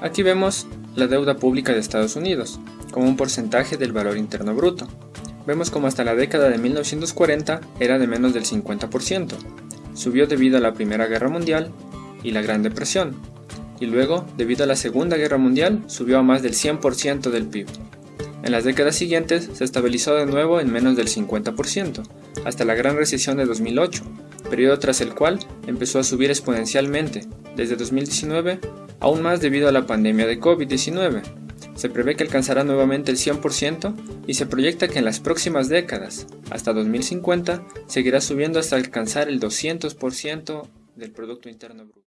Aquí vemos la deuda pública de Estados Unidos, como un porcentaje del valor interno bruto. Vemos como hasta la década de 1940 era de menos del 50%. Subió debido a la Primera Guerra Mundial y la Gran Depresión, y luego, debido a la Segunda Guerra Mundial, subió a más del 100% del PIB. En las décadas siguientes se estabilizó de nuevo en menos del 50%, hasta la gran recesión de 2008, periodo tras el cual empezó a subir exponencialmente, desde 2019, aún más debido a la pandemia de COVID-19. Se prevé que alcanzará nuevamente el 100% y se proyecta que en las próximas décadas, hasta 2050, seguirá subiendo hasta alcanzar el 200% del Producto Interno Bruto.